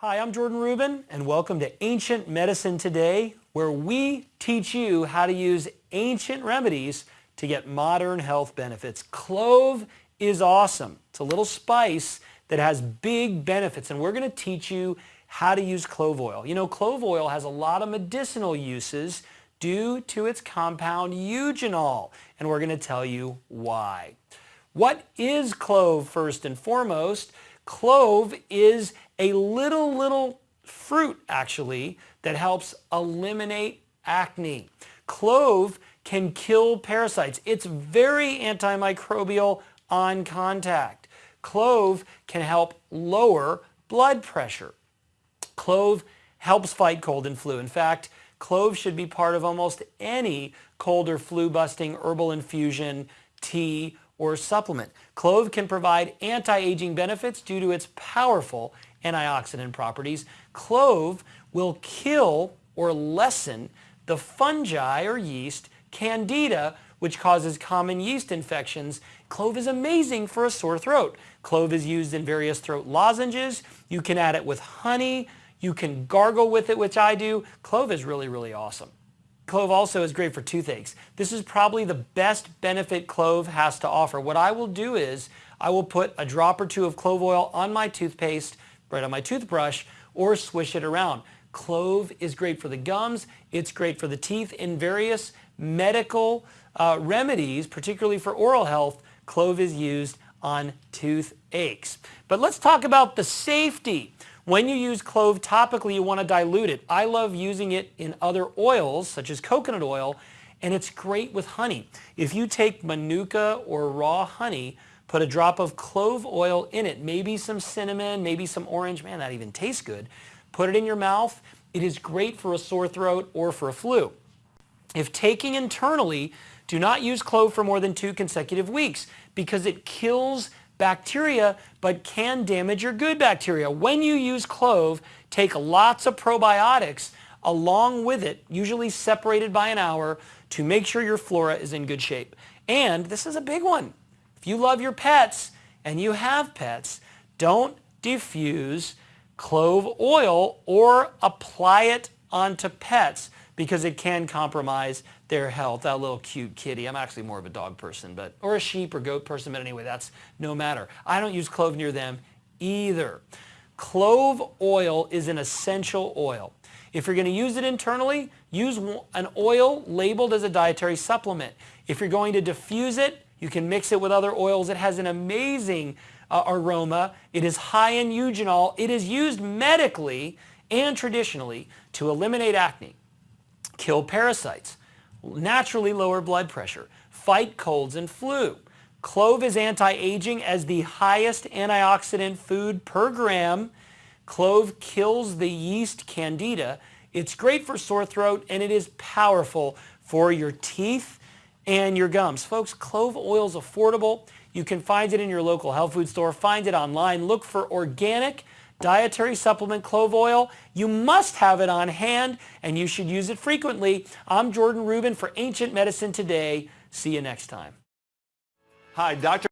Hi, I'm Jordan Rubin and welcome to Ancient Medicine Today where we teach you how to use ancient remedies to get modern health benefits. Clove is awesome. It's a little spice that has big benefits and we're going to teach you how to use clove oil. You know, clove oil has a lot of medicinal uses due to its compound eugenol and we're going to tell you why. What is clove first and foremost? Clove is a little, little fruit actually that helps eliminate acne. Clove can kill parasites. It's very antimicrobial on contact. Clove can help lower blood pressure. Clove helps fight cold and flu. In fact, clove should be part of almost any cold or flu busting herbal infusion, tea, or supplement. Clove can provide anti-aging benefits due to its powerful antioxidant properties. Clove will kill or lessen the fungi or yeast candida which causes common yeast infections. Clove is amazing for a sore throat. Clove is used in various throat lozenges. You can add it with honey. You can gargle with it, which I do. Clove is really, really awesome. Clove also is great for toothaches. This is probably the best benefit clove has to offer. What I will do is I will put a drop or two of clove oil on my toothpaste, right on my toothbrush, or swish it around. Clove is great for the gums. It's great for the teeth. In various medical uh, remedies, particularly for oral health, clove is used on toothaches. But let's talk about the safety. When you use clove topically, you want to dilute it. I love using it in other oils, such as coconut oil, and it's great with honey. If you take manuka or raw honey, put a drop of clove oil in it, maybe some cinnamon, maybe some orange, man, that even tastes good. Put it in your mouth. It is great for a sore throat or for a flu. If taking internally, do not use clove for more than two consecutive weeks because it kills bacteria, but can damage your good bacteria. When you use clove, take lots of probiotics along with it, usually separated by an hour, to make sure your flora is in good shape. And this is a big one. If you love your pets and you have pets, don't diffuse clove oil or apply it onto pets because it can compromise their health. That little cute kitty. I'm actually more of a dog person, but or a sheep or goat person, but anyway, that's no matter. I don't use clove near them either. Clove oil is an essential oil. If you're going to use it internally, use an oil labeled as a dietary supplement. If you're going to diffuse it, you can mix it with other oils. It has an amazing uh, aroma. It is high in eugenol. It is used medically and traditionally to eliminate acne kill parasites, naturally lower blood pressure, fight colds and flu. Clove is anti-aging as the highest antioxidant food per gram. Clove kills the yeast candida. It's great for sore throat and it is powerful for your teeth and your gums. Folks, clove oil is affordable. You can find it in your local health food store. Find it online. Look for organic dietary supplement clove oil. You must have it on hand and you should use it frequently. I'm Jordan Rubin for Ancient Medicine Today. See you next time. Hi, Dr.